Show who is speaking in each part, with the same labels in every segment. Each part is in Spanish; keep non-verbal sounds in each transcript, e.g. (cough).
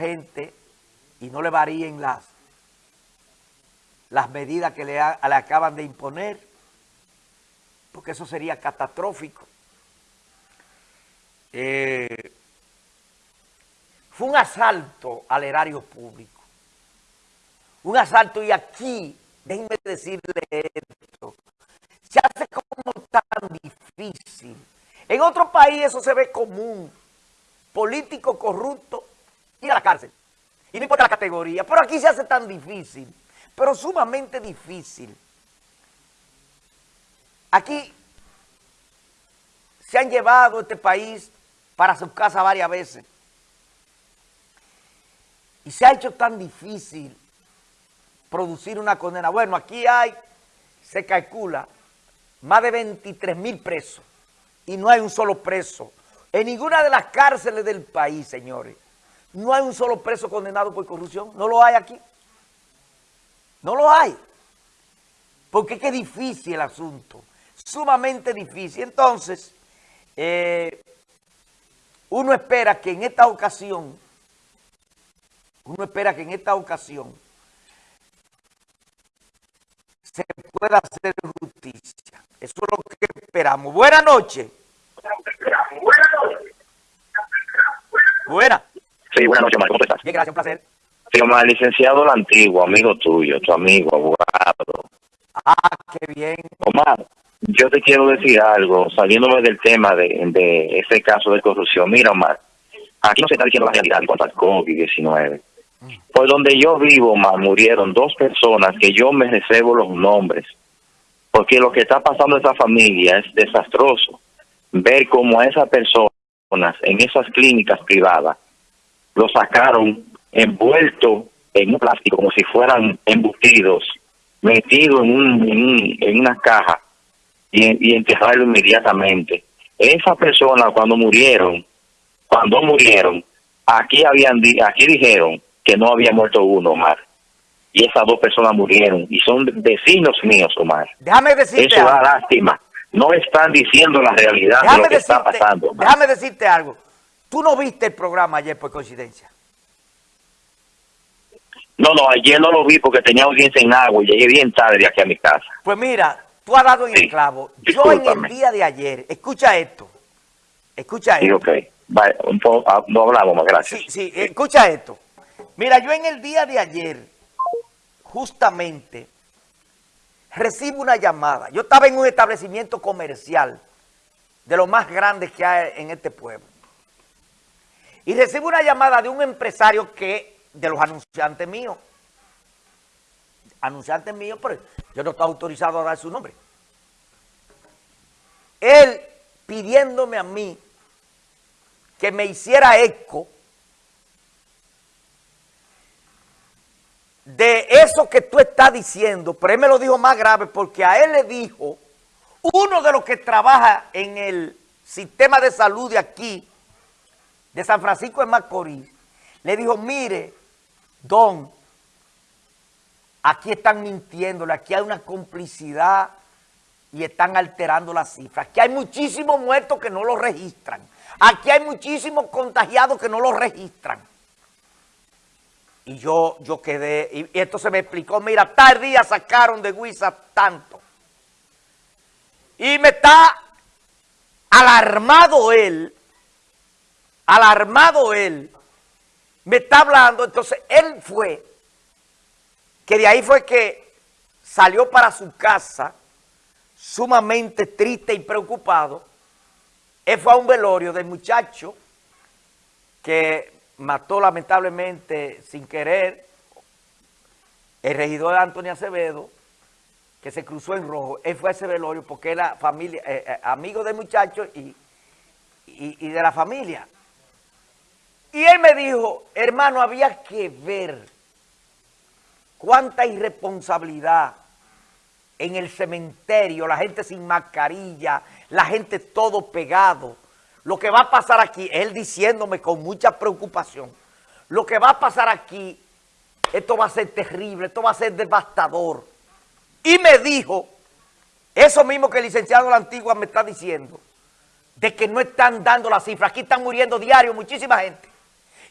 Speaker 1: gente y no le varíen las, las medidas que le, le acaban de imponer, porque eso sería catastrófico. Eh, fue un asalto al erario público. Un asalto y aquí, déjenme decirle esto, se hace como tan difícil. En otro país eso se ve común. Político corrupto, ir a la cárcel. Y no importa la categoría. Pero aquí se hace tan difícil, pero sumamente difícil. Aquí se han llevado este país para su casa varias veces. Y se ha hecho tan difícil producir una condena. Bueno, aquí hay, se calcula, más de 23 mil presos y no hay un solo preso. En ninguna de las cárceles del país, señores, no hay un solo preso condenado por corrupción. No lo hay aquí. No lo hay. Porque es que es difícil el asunto. Sumamente difícil. Entonces, eh, uno espera que en esta ocasión, uno espera que en esta ocasión se pueda hacer justicia. Eso es lo que esperamos. Buenas noches. Buenas.
Speaker 2: Sí, buenas noches, Omar. ¿Cómo estás?
Speaker 1: Bien, gracias, un placer.
Speaker 2: Sí, Omar, licenciado el antiguo, amigo tuyo, tu amigo, abogado.
Speaker 1: Ah, qué bien.
Speaker 2: Omar, yo te quiero decir algo, saliéndome del tema de, de ese caso de corrupción. Mira, Omar, aquí no se está diciendo la realidad en cuanto al COVID-19. Por donde yo vivo, Omar, murieron dos personas que yo me reservo los nombres. Porque lo que está pasando en esa familia es desastroso. Ver cómo a esas personas en esas clínicas privadas lo sacaron envuelto en un plástico como si fueran embutidos, metido en, un, en, una caja y, y enterrarlo inmediatamente. Esas personas cuando murieron, cuando murieron, aquí habían aquí dijeron que no había muerto uno, Omar. Y esas dos personas murieron y son vecinos míos, Omar.
Speaker 1: Déjame decirte
Speaker 2: Eso da lástima. No están diciendo la realidad de lo que está pasando.
Speaker 1: Déjame decirte algo. ¿Tú no viste el programa ayer por coincidencia?
Speaker 2: No, no, ayer no lo vi porque tenía audiencia en agua y llegué bien tarde aquí a mi casa.
Speaker 1: Pues mira, tú has dado en el clavo. Yo en el día de ayer, escucha esto, escucha esto.
Speaker 2: Sí, ok. Vale, un poco, ah, no hablamos más, gracias.
Speaker 1: Sí, sí, escucha esto. Mira, yo en el día de ayer, justamente, recibo una llamada. Yo estaba en un establecimiento comercial de los más grandes que hay en este pueblo. Y recibo una llamada de un empresario que, de los anunciantes míos, anunciantes míos, pero yo no estoy autorizado a dar su nombre. Él pidiéndome a mí que me hiciera eco de eso que tú estás diciendo, pero él me lo dijo más grave porque a él le dijo uno de los que trabaja en el sistema de salud de aquí, de San Francisco de Macorís, le dijo, mire, don, aquí están mintiéndole, aquí hay una complicidad y están alterando las cifras. Aquí hay muchísimos muertos que no lo registran. Aquí hay muchísimos contagiados que no lo registran. Y yo, yo quedé, y, esto se me explicó, mira, tal día sacaron de Huiza tanto. Y me está alarmado él, alarmado él, me está hablando, entonces él fue, que de ahí fue que salió para su casa, sumamente triste y preocupado, él fue a un velorio del muchacho que mató lamentablemente sin querer el regidor Antonio Acevedo, que se cruzó en rojo. Él fue a ese velorio porque era familia, eh, eh, amigo del muchacho y, y, de la familia. Y él me dijo, hermano, había que ver cuánta irresponsabilidad en el cementerio, la gente sin mascarilla, la gente todo pegado. Lo que va a pasar aquí, él diciéndome con mucha preocupación, lo que va a pasar aquí, esto va a ser terrible, esto va a ser devastador. Y me dijo, eso mismo que el licenciado de la Antigua me está diciendo, de que no están dando las cifras. Aquí están muriendo diario muchísima gente.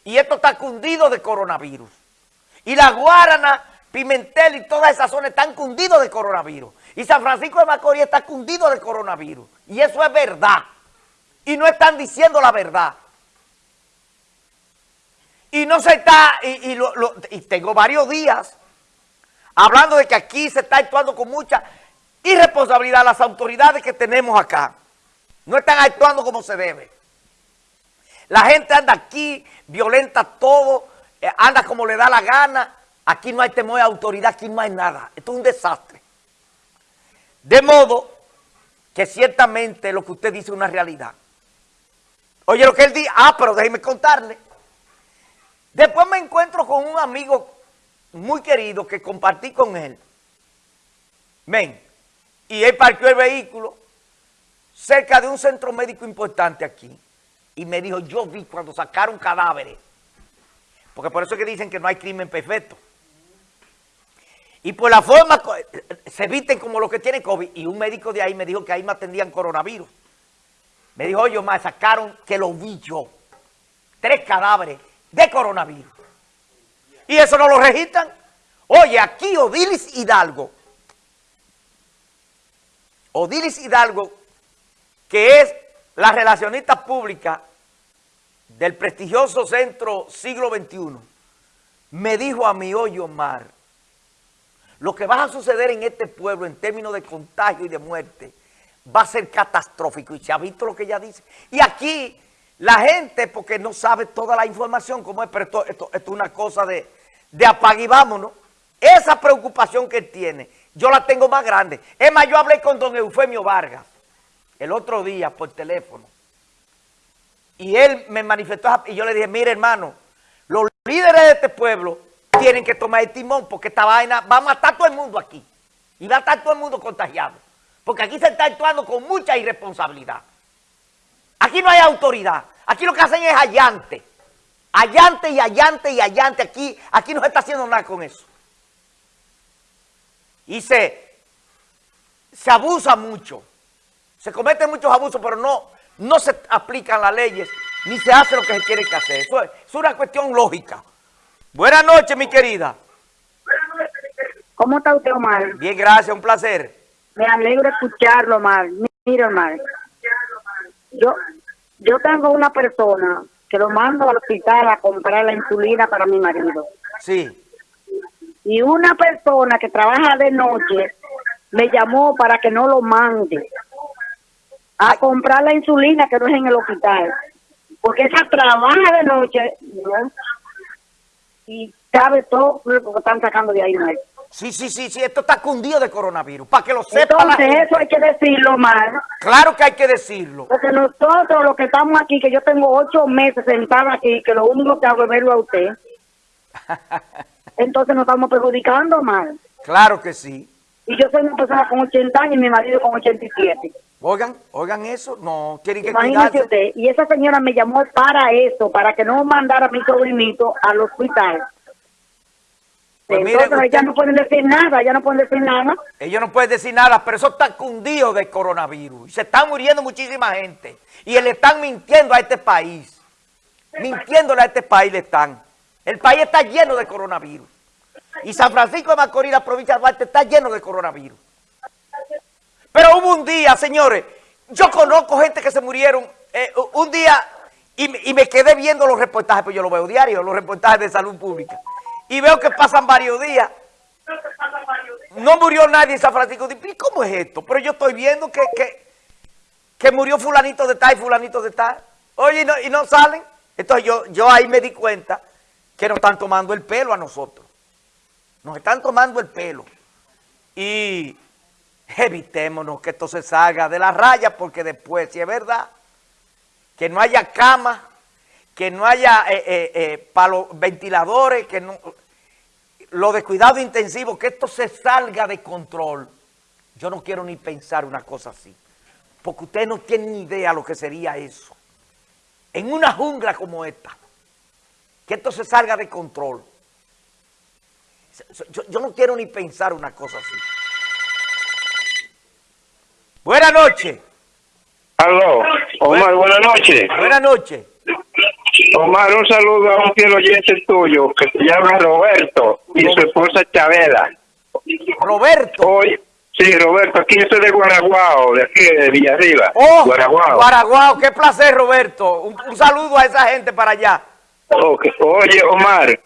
Speaker 1: Y esto está cundido de coronavirus. Y la Guarana, Pimentel y toda esa zona están cundidos de coronavirus. Y San Francisco de Macorís está cundido de coronavirus. Y eso es verdad. Y no están diciendo la verdad. Y no se está, y, y tengo varios días hablando de que aquí se está actuando con mucha irresponsabilidad las autoridades que tenemos acá. No están actuando como se debe. La gente anda aquí, violenta todo, eh, anda como le da la gana. Aquí no hay temor de autoridad, aquí no hay nada. Esto es un desastre. De modo que ciertamente lo que usted dice es una realidad. Oye, lo que él dice, ah, pero déjeme contarle. Después me encuentro con un amigo muy querido que compartí con él. Ven, y él parqueó el vehículo cerca de un centro médico importante aquí. Y me dijo, yo vi cuando sacaron cadáveres. Porque por eso es que dicen que no hay crimen perfecto. Y por la forma, se visten como los que tienen COVID. Y un médico de ahí me dijo que ahí me atendían coronavirus. Me dijo, oye, me sacaron que lo vi yo. Tres cadáveres de coronavirus. Y eso no lo registran. Oye, aquí Odilis Hidalgo. Odilis Hidalgo, que es la relacionista pública del prestigioso centro siglo XXI, me dijo a mi hoyo Omar, lo que va a suceder en este pueblo en términos de contagio y de muerte va a ser catastrófico. Y se ha visto lo que ella dice. Y aquí la gente, porque no sabe toda la información, como es, pero esto, es una cosa de, de apague y vámonos. Esa preocupación que él tiene, yo la tengo más grande. Es más, yo hablé con don Eufemio Vargas el otro día por teléfono. Y él me manifestó, y yo le dije, mire hermano, los líderes de este pueblo tienen que tomar el timón porque esta vaina va a matar todo el mundo aquí. Y va a estar todo el mundo contagiado. Porque aquí se está actuando con mucha irresponsabilidad. Aquí no hay autoridad. Aquí lo que hacen es allante. Allante y allante y allante. Aquí, aquí no se está haciendo nada con eso. Y se abusa mucho. Se cometen muchos abusos, pero no, no se aplican las leyes ni se hace lo que se quiere que hacer. Eso es, es una cuestión lógica. Buenas noches, mi querida.
Speaker 3: ¿Cómo está usted, Omar?
Speaker 1: Bien, gracias, un placer.
Speaker 3: Me alegro escucharlo, Omar. Mira, Omar. Yo, yo tengo una persona que lo mando al hospital a comprar la insulina para mi marido.
Speaker 1: Sí.
Speaker 3: Y una persona que trabaja de noche me llamó para que no lo mande a comprar la insulina que no es en el hospital. Porque esa trabaja de noche y sabe todo lo que están sacando de ahí. ¿no?
Speaker 1: Sí, sí, sí, sí, esto está cundido de coronavirus, para que lo sepa
Speaker 3: Entonces eso hay que decirlo, Mar.
Speaker 1: Claro que hay que decirlo.
Speaker 3: Porque nosotros los que estamos aquí, que yo tengo ocho meses sentada aquí, que lo único que hago es verlo a usted, (laughs) entonces nos estamos perjudicando, Mar.
Speaker 1: Claro que sí.
Speaker 3: Y yo soy una persona con 80 años y mi marido con 87.
Speaker 1: Oigan, oigan eso, no, tienen que
Speaker 3: Imagínese usted, y esa señora me llamó para eso, para que no mandara a mi sobrinito al hospital. Pues Entonces ella no pueden decir nada, ella no pueden decir nada.
Speaker 1: Ellos no pueden decir nada, pero eso está cundido de coronavirus. Y se está muriendo muchísima gente. Y le están mintiendo a este país. Mintiéndole a este país le están. El país está lleno de coronavirus. Y San Francisco de Macorís, la provincia de Duarte, está lleno de coronavirus. Pero hubo un día, señores, yo conozco gente que se murieron eh, un día y, me quedé viendo los reportajes, pues yo lo veo diario, los reportajes de salud pública. Y veo que pasan varios días. No murió nadie en San Francisco. ¿Y cómo es esto? Pero yo estoy viendo que, que, murió fulanito de tal y fulanito de tal. Oye, y no, y no salen. Entonces yo, yo ahí me di cuenta que nos están tomando el pelo a nosotros. Nos están tomando el pelo. Y evitémonos que esto se salga de la raya porque después, si es verdad, que no haya cama, que no haya eh, eh, eh ventiladores, que no, lo de cuidado intensivo, que esto se salga de control. Yo no quiero ni pensar una cosa así, porque ustedes no tienen ni idea lo que sería eso. En una jungla como esta, que esto se salga de control. Yo, yo no quiero ni pensar una cosa así. Buenas noches.
Speaker 4: Aló, Omar, buenas noches.
Speaker 1: Buenas noches.
Speaker 4: Omar, un saludo a un fiel oyente tuyo que se llama Roberto y su esposa Chabela.
Speaker 1: Roberto.
Speaker 4: Hoy, sí, Roberto, aquí yo soy de Guaraguao, de aquí de Villarriba.
Speaker 1: Oh,
Speaker 4: Guaraguao.
Speaker 1: Guaraguao, qué placer, Roberto. Un, un saludo a esa gente para allá.
Speaker 4: Oye, Omar,